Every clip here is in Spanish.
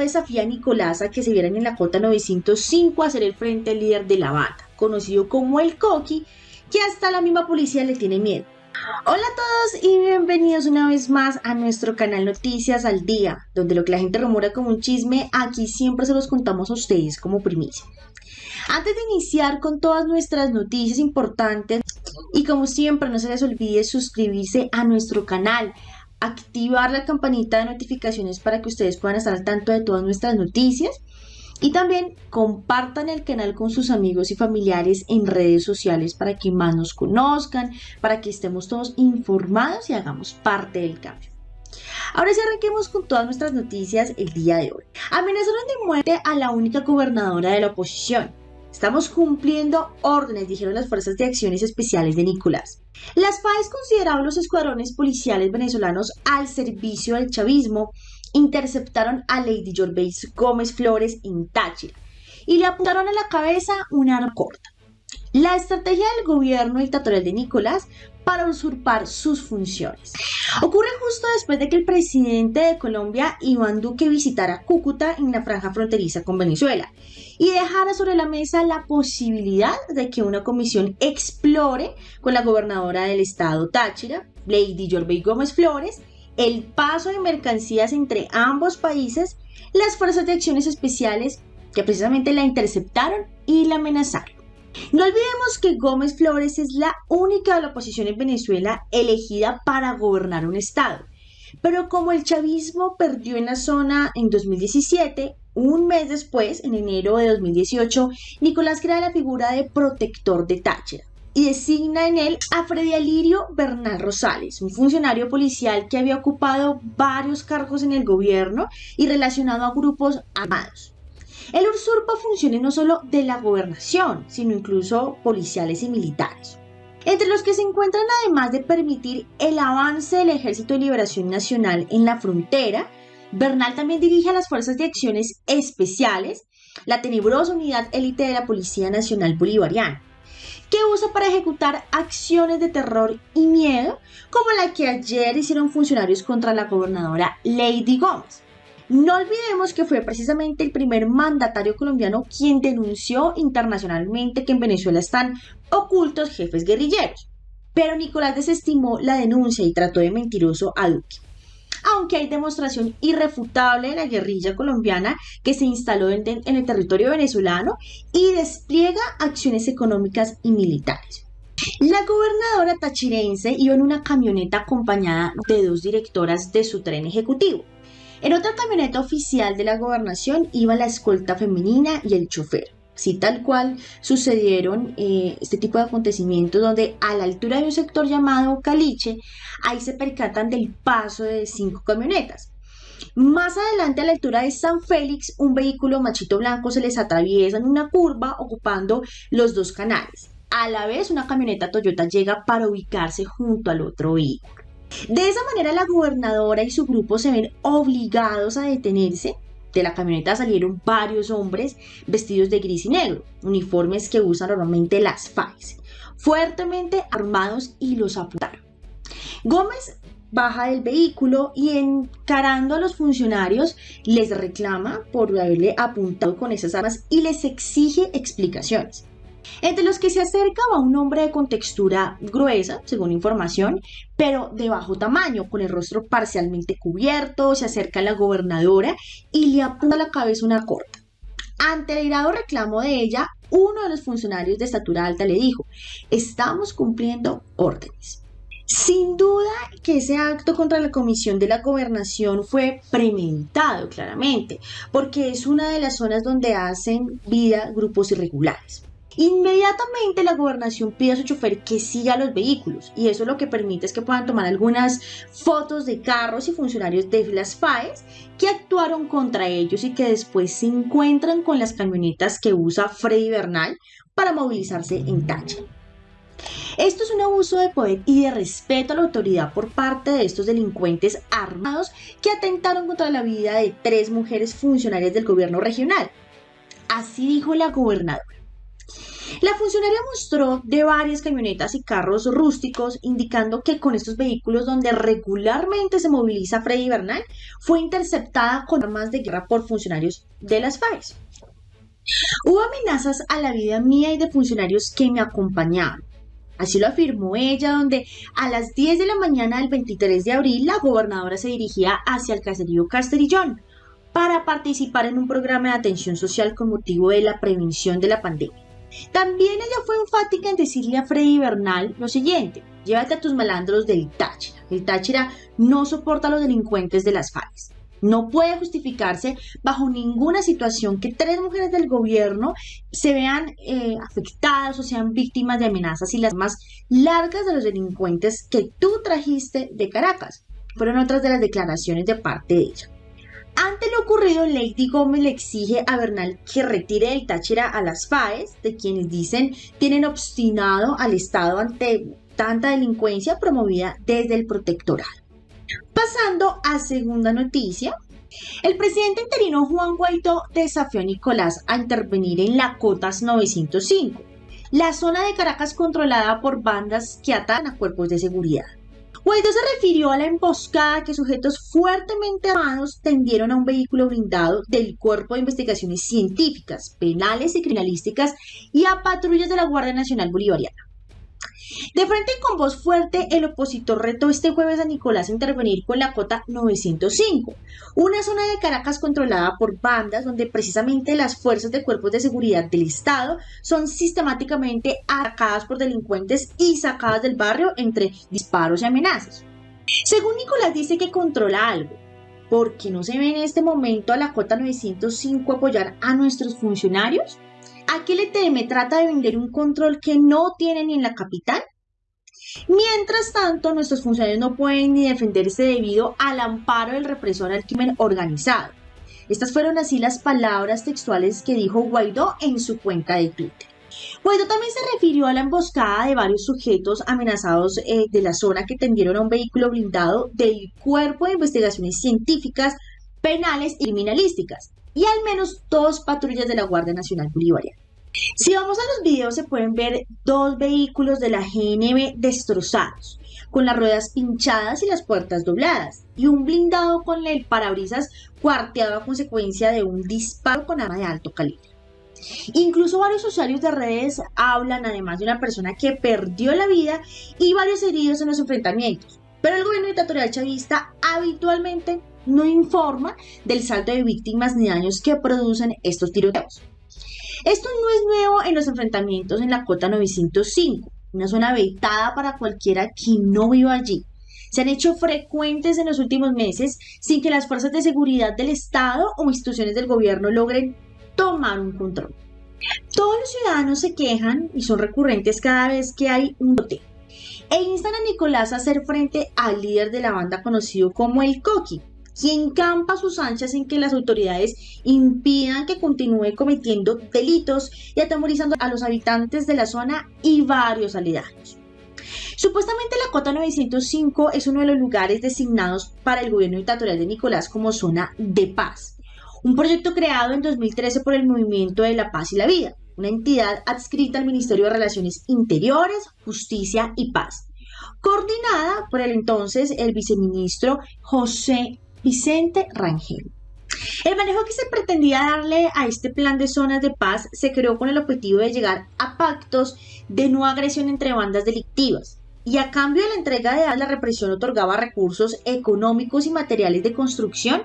desafía a Nicolás a que se vieran en la cota 905 a ser el frente líder de la banda, conocido como el Coqui, que hasta la misma policía le tiene miedo. Hola a todos y bienvenidos una vez más a nuestro canal Noticias al Día, donde lo que la gente rumora como un chisme, aquí siempre se los contamos a ustedes como primicia. Antes de iniciar con todas nuestras noticias importantes, y como siempre no se les olvide suscribirse a nuestro canal, activar la campanita de notificaciones para que ustedes puedan estar al tanto de todas nuestras noticias. Y también compartan el canal con sus amigos y familiares en redes sociales para que más nos conozcan, para que estemos todos informados y hagamos parte del cambio. Ahora sí arranquemos con todas nuestras noticias el día de hoy. Amenazaron de muerte a la única gobernadora de la oposición. Estamos cumpliendo órdenes, dijeron las Fuerzas de Acciones Especiales de Nicolás. Las FAES consideraron los escuadrones policiales venezolanos al servicio del chavismo, interceptaron a Lady Jorbeis Gómez Flores en Táchira y le apuntaron a la cabeza un arma corta. La estrategia del gobierno dictatorial de Nicolás para usurpar sus funciones. Ocurre justo después de que el presidente de Colombia, Iván Duque, visitara Cúcuta en la franja fronteriza con Venezuela y dejara sobre la mesa la posibilidad de que una comisión explore con la gobernadora del estado Táchira, Lady Yorbey Gómez Flores, el paso de mercancías entre ambos países, las fuerzas de acciones especiales que precisamente la interceptaron y la amenazaron. No olvidemos que Gómez Flores es la única de la oposición en Venezuela elegida para gobernar un estado. Pero como el chavismo perdió en la zona en 2017, un mes después, en enero de 2018, Nicolás crea la figura de protector de Táchira y designa en él a Freddy Alirio Bernal Rosales, un funcionario policial que había ocupado varios cargos en el gobierno y relacionado a grupos armados. El usurpa funciones no solo de la gobernación, sino incluso policiales y militares. Entre los que se encuentran, además de permitir el avance del Ejército de Liberación Nacional en la frontera, Bernal también dirige a las Fuerzas de Acciones Especiales, la tenebrosa unidad élite de la Policía Nacional Bolivariana, que usa para ejecutar acciones de terror y miedo, como la que ayer hicieron funcionarios contra la gobernadora Lady Gómez. No olvidemos que fue precisamente el primer mandatario colombiano quien denunció internacionalmente que en Venezuela están ocultos jefes guerrilleros. Pero Nicolás desestimó la denuncia y trató de mentiroso a Duque. Aunque hay demostración irrefutable de la guerrilla colombiana que se instaló en, el territorio venezolano y despliega acciones económicas y militares. La gobernadora tachirense iba en una camioneta acompañada de dos directoras de su tren ejecutivo. En otra camioneta oficial de la gobernación iba la escolta femenina y el chofer. Así tal cual sucedieron eh, este tipo de acontecimientos donde a la altura de un sector llamado Caliche, ahí se percatan del paso de cinco camionetas. Más adelante a la altura de San Félix, un vehículo machito blanco se les atraviesa en una curva ocupando los dos canales. A la vez una camioneta Toyota llega para ubicarse junto al otro vehículo. De esa manera la gobernadora y su grupo se ven obligados a detenerse. De la camioneta salieron varios hombres vestidos de gris y negro, uniformes que usan normalmente las FAES, fuertemente armados y los apuntaron. Gómez baja del vehículo y encarando a los funcionarios les reclama por haberle apuntado con esas armas y les exige explicaciones. Entre los que se acerca va un hombre de contextura gruesa, según información, pero de bajo tamaño, con el rostro parcialmente cubierto, se acerca a la gobernadora y le apunta a la cabeza una corta. Ante el irado reclamo de ella, uno de los funcionarios de estatura alta le dijo, estamos cumpliendo órdenes. Sin duda que ese acto contra la comisión de la gobernación fue premeditado, claramente, porque es una de las zonas donde hacen vida grupos irregulares. Inmediatamente la gobernación pide a su chofer que siga los vehículos y eso lo que permite es que puedan tomar algunas fotos de carros y funcionarios de las FAES que actuaron contra ellos y que después se encuentran con las camionetas que usa Freddy Bernal para movilizarse en Tacha. Esto es un abuso de poder y de respeto a la autoridad por parte de estos delincuentes armados que atentaron contra la vida de tres mujeres funcionarias del gobierno regional. Así dijo la gobernadora. La funcionaria mostró de varias camionetas y carros rústicos, indicando que con estos vehículos donde regularmente se moviliza Freddy Bernal, fue interceptada con armas de guerra por funcionarios de las FAES. Hubo amenazas a la vida mía y de funcionarios que me acompañaban. Así lo afirmó ella, donde a las 10 de la mañana del 23 de abril la gobernadora se dirigía hacia el caserío Casterillón para participar en un programa de atención social con motivo de la prevención de la pandemia. También ella fue enfática en decirle a Freddy Bernal lo siguiente, llévate a tus malandros del Táchira. El Táchira no soporta a los delincuentes de las FARC. No puede justificarse bajo ninguna situación que tres mujeres del gobierno se vean eh, afectadas o sean víctimas de amenazas y las más largas de los delincuentes que tú trajiste de Caracas. Fueron otras de las declaraciones de parte de ella. Ante lo ocurrido, Lady Gómez le exige a Bernal que retire el Táchira a las FAES, de quienes dicen tienen obstinado al Estado ante tanta delincuencia promovida desde el protectorado. Pasando a segunda noticia, el presidente interino Juan Guaidó desafió a Nicolás a intervenir en la Cotas 905, la zona de Caracas controlada por bandas que atan a cuerpos de seguridad. Guaidó se refirió a la emboscada que sujetos fuertemente armados tendieron a un vehículo blindado del Cuerpo de Investigaciones Científicas, Penales y Criminalísticas y a patrullas de la Guardia Nacional Bolivariana. De frente con voz fuerte, el opositor retó este jueves a Nicolás a intervenir con la cota 905, una zona de Caracas controlada por bandas donde precisamente las fuerzas de cuerpos de seguridad del Estado son sistemáticamente atacadas por delincuentes y sacadas del barrio entre disparos y amenazas. Según Nicolás dice que controla algo, porque no se ve en este momento a la cota 905 apoyar a nuestros funcionarios? Aquí el ETM trata de vender un control que no tiene ni en la capital. Mientras tanto, nuestros funcionarios no pueden ni defenderse debido al amparo del represor al crimen organizado. Estas fueron así las palabras textuales que dijo Guaidó en su cuenta de Twitter. Guaidó también se refirió a la emboscada de varios sujetos amenazados eh, de la zona que tendieron a un vehículo blindado del Cuerpo de Investigaciones Científicas, Penales y Criminalísticas, y al menos dos patrullas de la Guardia Nacional Bolivariana. Si vamos a los videos se pueden ver dos vehículos de la GNB destrozados, con las ruedas pinchadas y las puertas dobladas, y un blindado con el parabrisas cuarteado a consecuencia de un disparo con arma de alto calibre. Incluso varios usuarios de redes hablan además de una persona que perdió la vida y varios heridos en los enfrentamientos. Pero el gobierno dictatorial chavista habitualmente no informa del salto de víctimas ni daños que producen estos tiroteos. Esto no es nuevo en los enfrentamientos en la cota 905, una zona habitada para cualquiera que no viva allí. Se han hecho frecuentes en los últimos meses sin que las fuerzas de seguridad del Estado o instituciones del gobierno logren tomar un control. Todos los ciudadanos se quejan y son recurrentes cada vez que hay un bote e instan a Nicolás a hacer frente al líder de la banda conocido como el Coqui, quien campa sus anchas en que las autoridades impidan que continúe cometiendo delitos y atemorizando a los habitantes de la zona y varios aledaños. Supuestamente la cota 905 es uno de los lugares designados para el gobierno dictatorial de Nicolás como zona de paz, un proyecto creado en 2013 por el Movimiento de la Paz y la Vida, una entidad adscrita al Ministerio de Relaciones Interiores, Justicia y Paz, coordinada por el entonces el viceministro José Vicente Rangel. El manejo que se pretendía darle a este plan de zonas de paz se creó con el objetivo de llegar a pactos de no agresión entre bandas delictivas. Y a cambio de la entrega de la represión otorgaba recursos económicos y materiales de construcción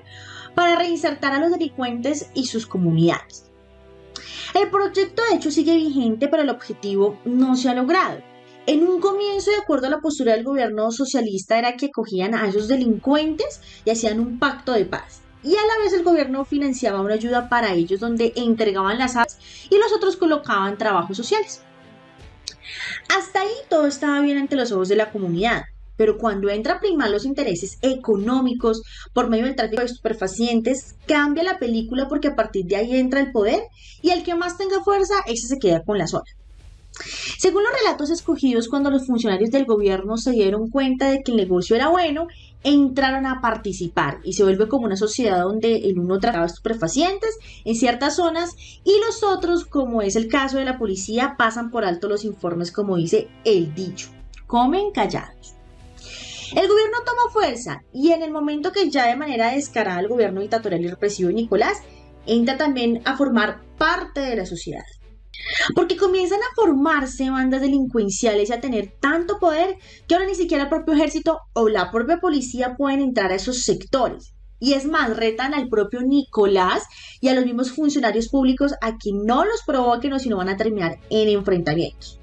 para reinsertar a los delincuentes y sus comunidades. El proyecto de hecho sigue vigente, pero el objetivo no se ha logrado. En un comienzo, de acuerdo a la postura del gobierno socialista, era que cogían a esos delincuentes y hacían un pacto de paz. Y a la vez el gobierno financiaba una ayuda para ellos donde entregaban las armas y los otros colocaban trabajos sociales. Hasta ahí todo estaba bien ante los ojos de la comunidad, pero cuando entra a primar los intereses económicos por medio del tráfico de estupefacientes, cambia la película porque a partir de ahí entra el poder y el que más tenga fuerza, ese se queda con la zona. Según los relatos escogidos cuando los funcionarios del gobierno se dieron cuenta de que el negocio era bueno, entraron a participar y se vuelve como una sociedad donde el uno trataba estupefacientes en ciertas zonas y los otros, como es el caso de la policía, pasan por alto los informes como dice el dicho, comen callados. El gobierno toma fuerza y en el momento que ya de manera descarada el gobierno dictatorial y represivo de Nicolás entra también a formar parte de la sociedad. Porque comienzan a formarse bandas delincuenciales y a tener tanto poder que ahora ni siquiera el propio ejército o la propia policía pueden entrar a esos sectores. Y es más, retan al propio Nicolás y a los mismos funcionarios públicos a que no los provoquen o si no van a terminar en enfrentamientos.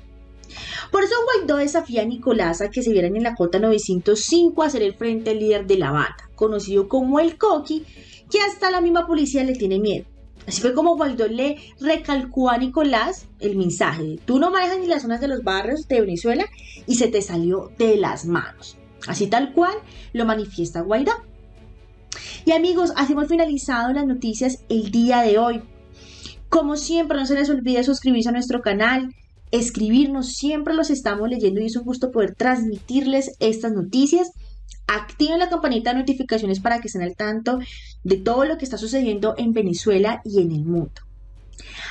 Por eso Guaidó desafía a Nicolás a que se vieran en la cota 905 a ser el frente líder de la banda, conocido como el Coqui, que hasta la misma policía le tiene miedo. Así fue como Guaidó le recalcó a Nicolás el mensaje tú no manejas ni las zonas de los barrios de Venezuela y se te salió de las manos. Así tal cual lo manifiesta Guaidó. Y amigos, así hemos finalizado las noticias el día de hoy. Como siempre, no se les olvide suscribirse a nuestro canal, escribirnos, siempre los estamos leyendo y es un gusto poder transmitirles estas noticias. Activen la campanita de notificaciones para que estén al tanto de todo lo que está sucediendo en Venezuela y en el mundo.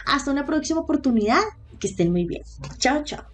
Hasta una próxima oportunidad. Que estén muy bien. Chao, chao.